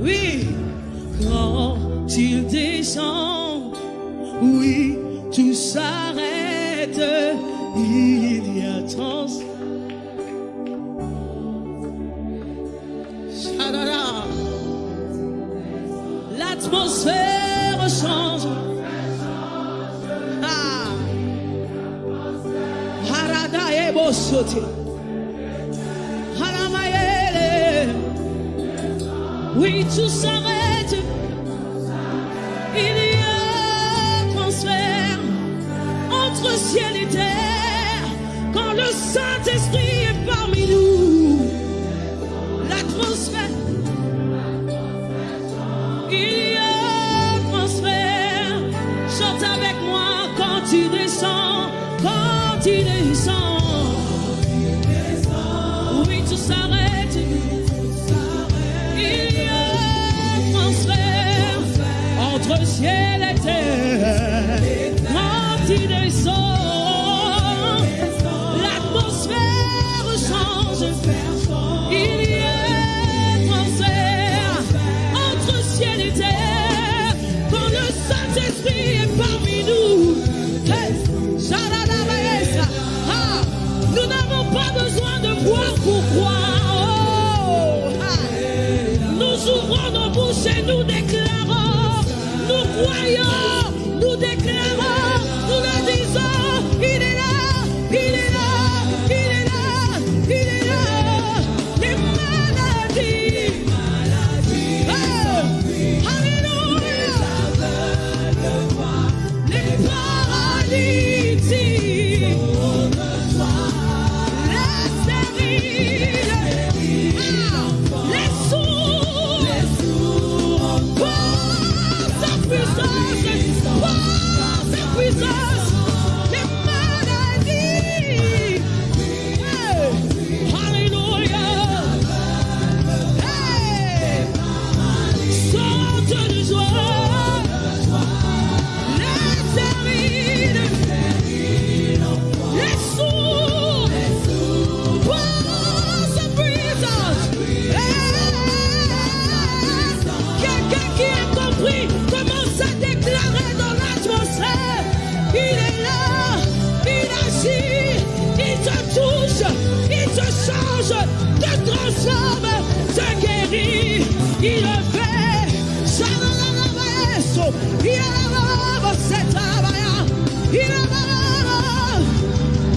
Oui, quand il descend, oui, tout s'arrête. Il y a trans. Ah L'atmosphère change. Ah. Harada et Oui, tout s'arrête. Il y a transfert entre ciel et terre quand le Saint-Esprit est parmi nous. L'atmosphère. Il y a transfert. Chante avec moi quand il descend, quand il descend. Yeah.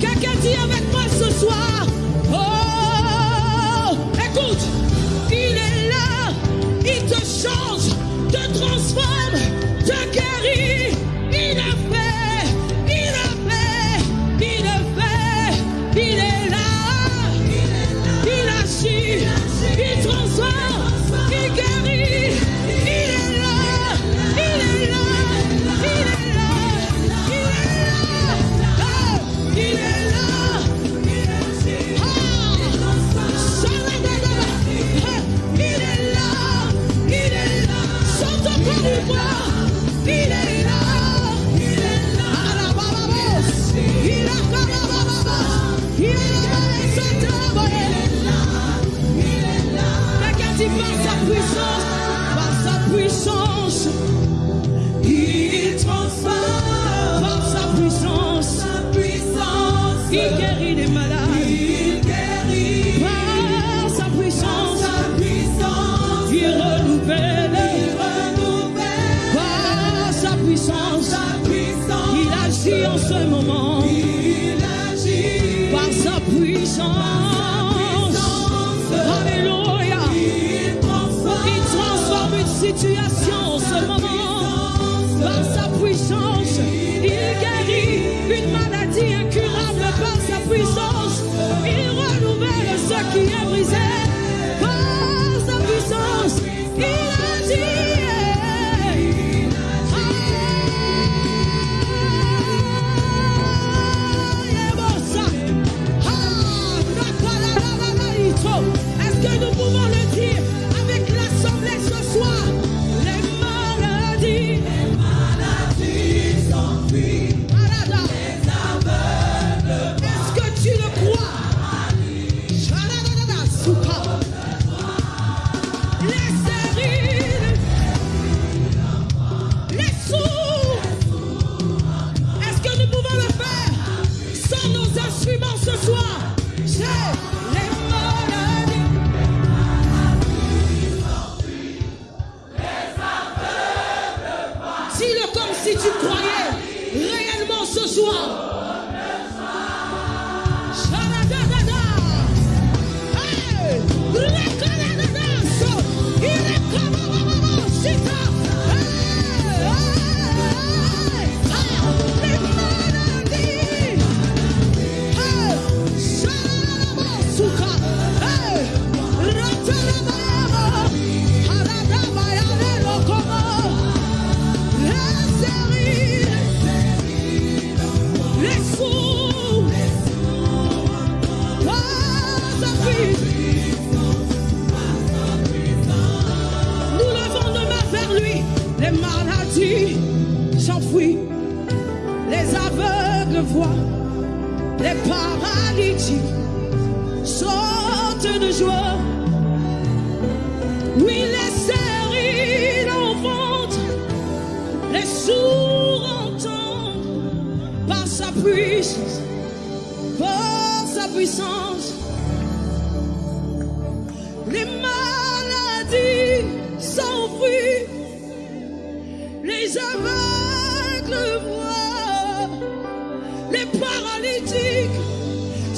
Kakati avec moi ce soir.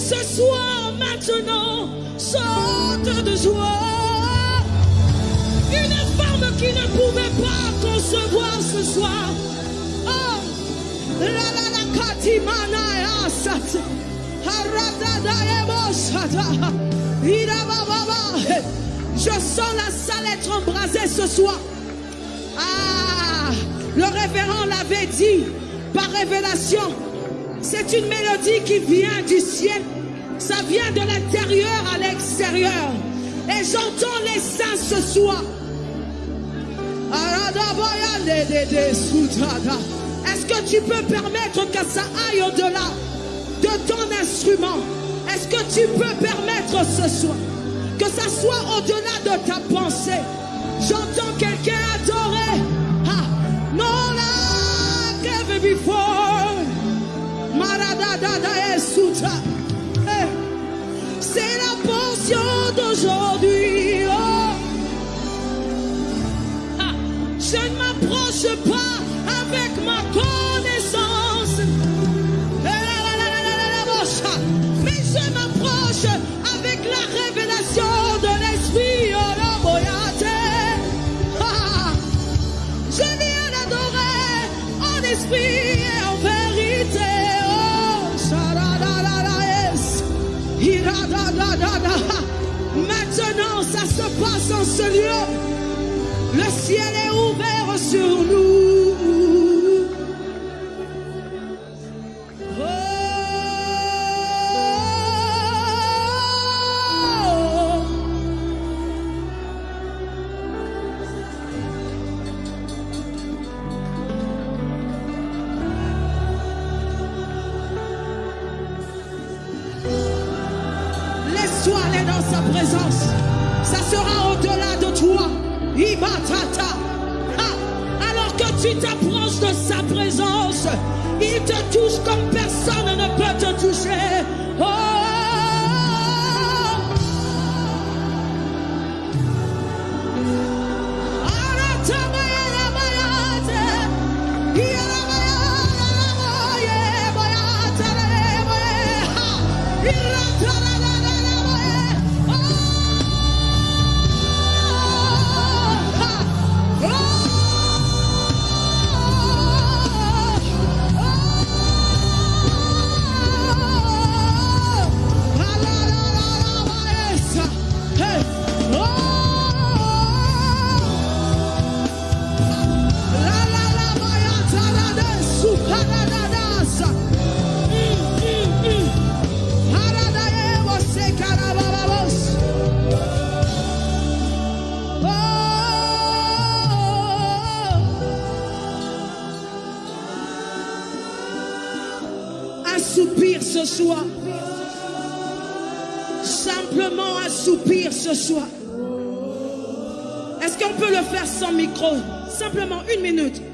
Ce soir maintenant sortent de joie. Une femme qui ne pouvait pas concevoir ce soir. Oh, la la la katimana sat. Je sens la salle être embrasée ce soir. Ah, le révérend l'avait dit par révélation. C'est une mélodie qui vient du ciel. Ça vient de l'intérieur à l'extérieur. Et j'entends les saints ce soir. Est-ce que tu peux permettre que ça aille au-delà de ton instrument? Est-ce que tu peux permettre ce soir que ça soit au-delà de ta pensée? J'entends quelqu'un adorer. Ah, non, là, ever before. Maradadada Esuta. Se passe en ce lieu. Le ciel est ouvert sur nous. Oh. Laisse-toi aller dans sa présence. Ça sera au-delà de toi. Ah, Alors que tu t'approches de sa présence, il te touche comme soupir ce soir. Simplement un soupir ce soir. Est-ce qu'on peut le faire sans micro? Simplement une minute.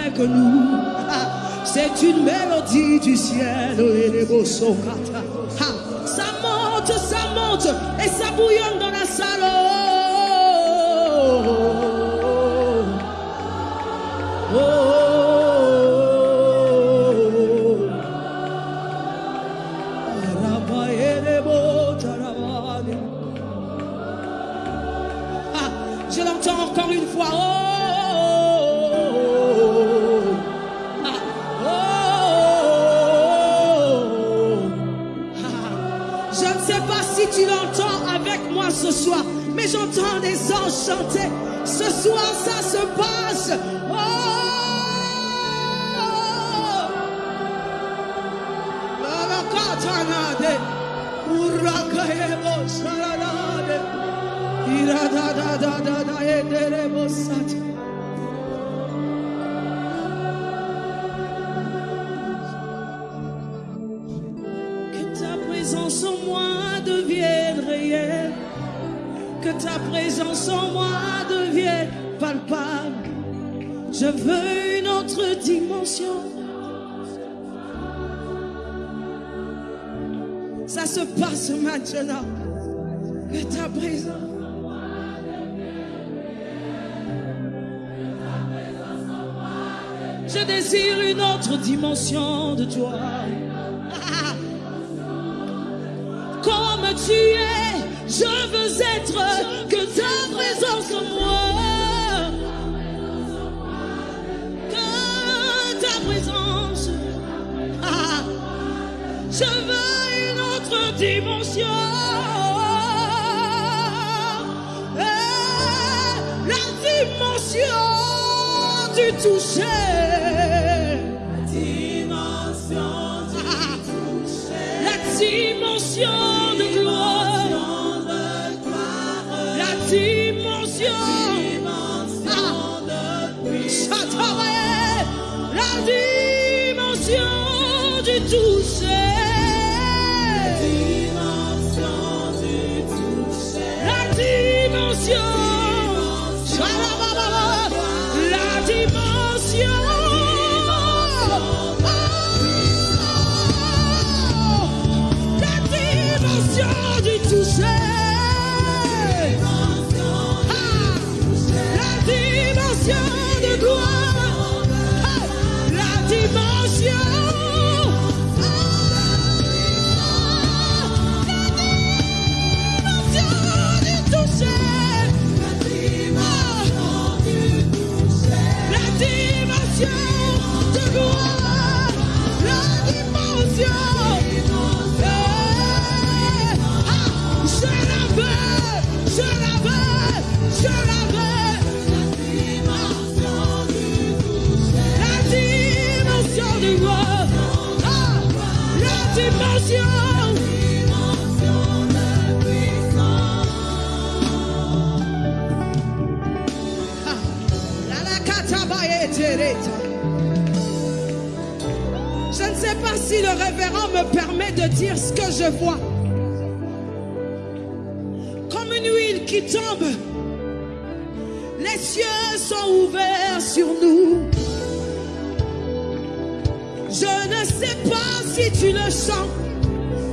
Avec nous. C'est une mélodie du ciel Ça monte, ça monte et ça bouillonne dans la salle. Oh, oh, oh. J'entends des anges chanter. Ce soir, ça se passe. Oh! Lavacatanade, Urakaebo Saranade, Iradadadadada Ederebo Sata. Que ta présence en moi devienne palpable. Je veux une autre dimension. Ça se passe maintenant. Que ta présence. Je désire une autre dimension de toi. Comme tu es, je veux être que ta présence en moi. Que ta présence. Ah, je veux une autre dimension. Eh, La dimension du toucher. La dimension de gloire. Dimension.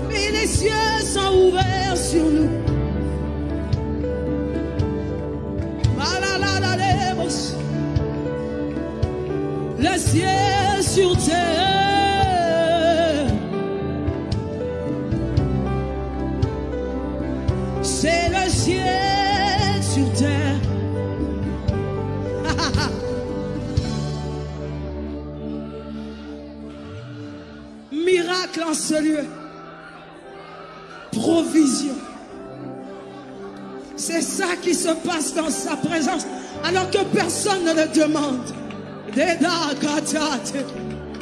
Mais les cieux sont ouverts sur nous. Le ciel sur terre. En ce lieu. Provision. C'est ça qui se passe dans sa présence, alors que personne ne le demande.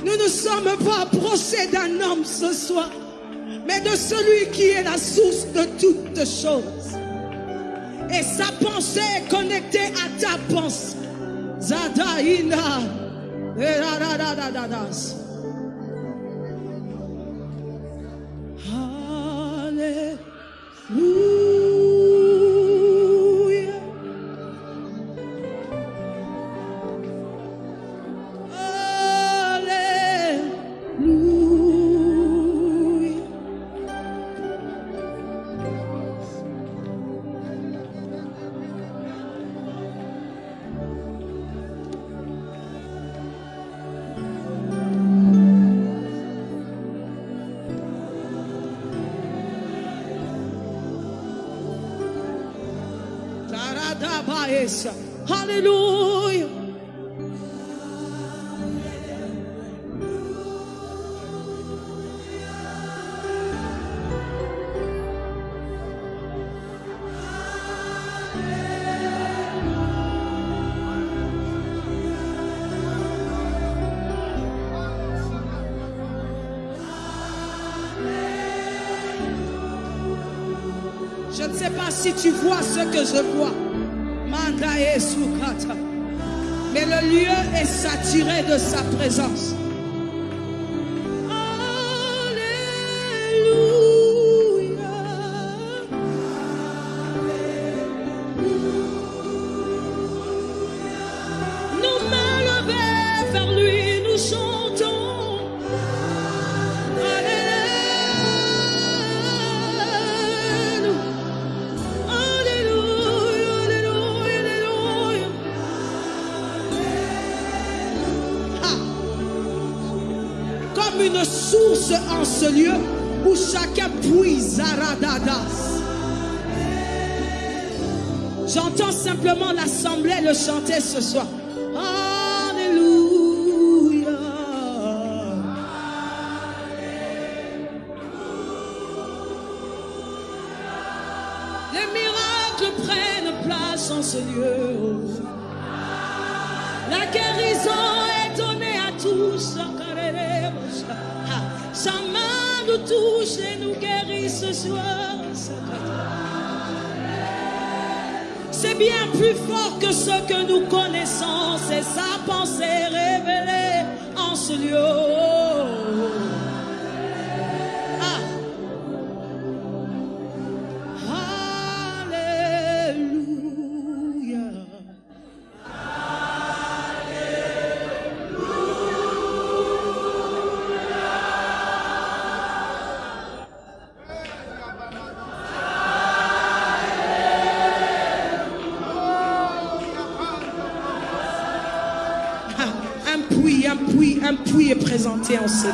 Nous ne sommes pas approchés d'un homme ce soir, mais de celui qui est la source de toutes choses. Et sa pensée est connectée à ta pensée. Zadaïna. Ne pas si tu vois ce que je vois. Manda. Mais le lieu est saturé de sa présence. Ce lieu où chacun puise Aradadas. J'entends simplement l'assemblée le chanter ce soir. Alléluia. Les miracles prennent place en ce lieu. La guérison est donnée à tous. Sa main nous touche et nous guérit ce soir. C'est bien plus fort que ce que nous connaissons. C'est sa pensée révélée en ce lieu. Puits, un puits, un puits est présenté en ce.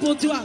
Pour toi.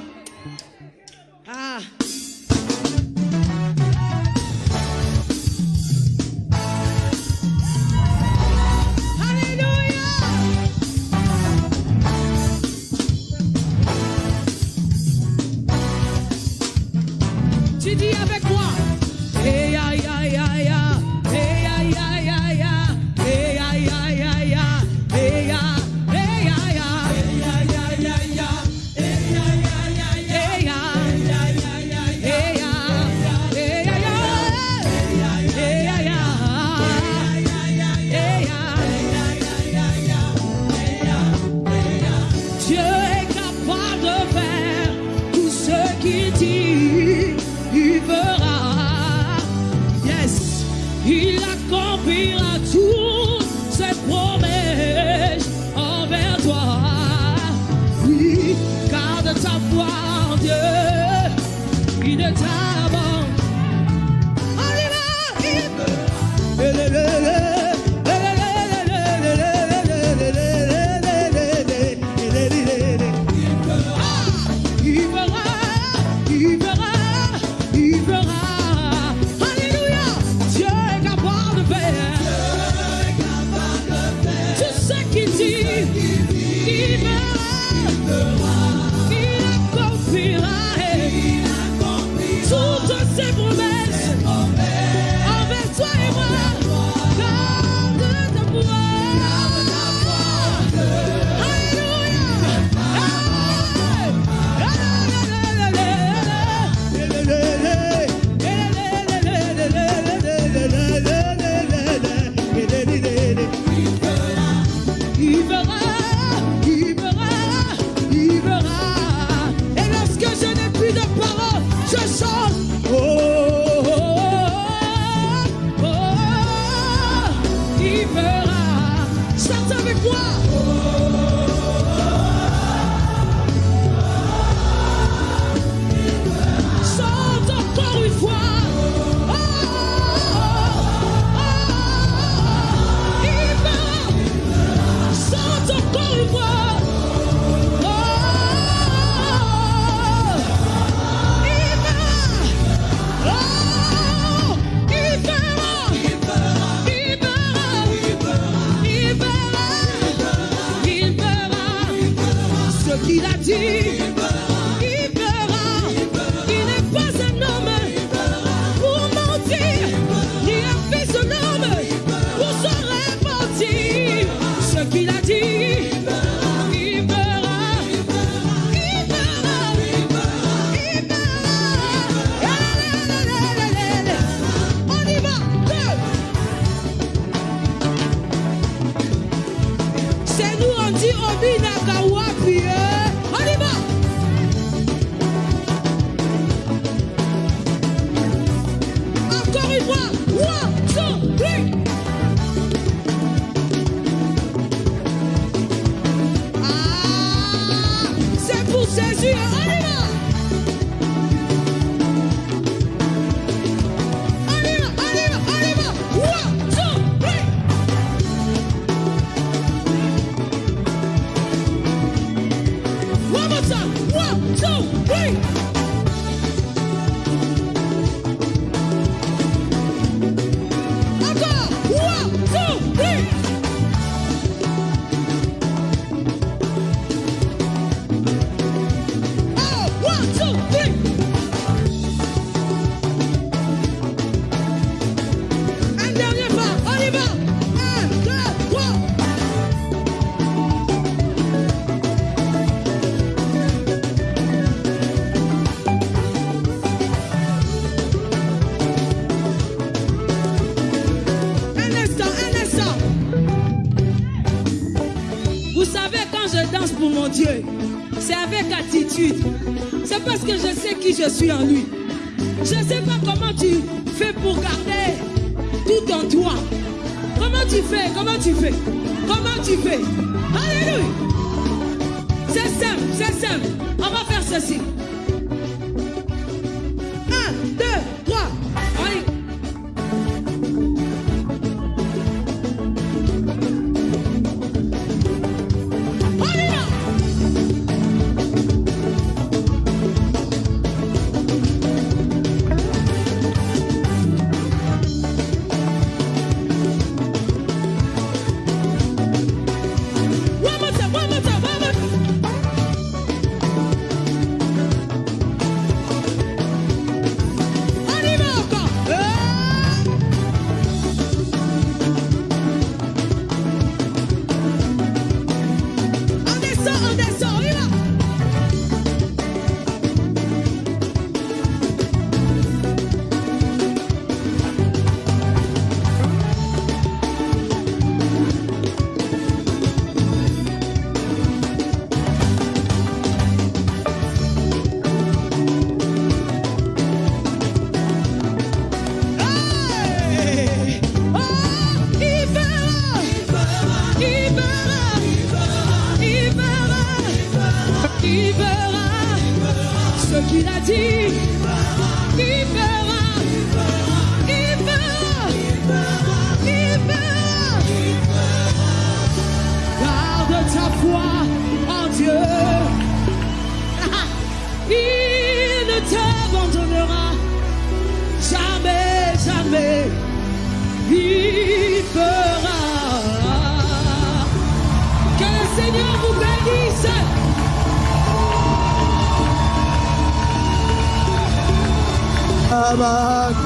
C'est avec attitude. C'est parce que je sais qui je suis en lui. Je ne sais pas comment tu fais pour garder tout en toi. Comment tu fais? Comment tu fais? Comment tu fais? Alléluia. C'est simple, c'est simple. On va faire ceci. Come on.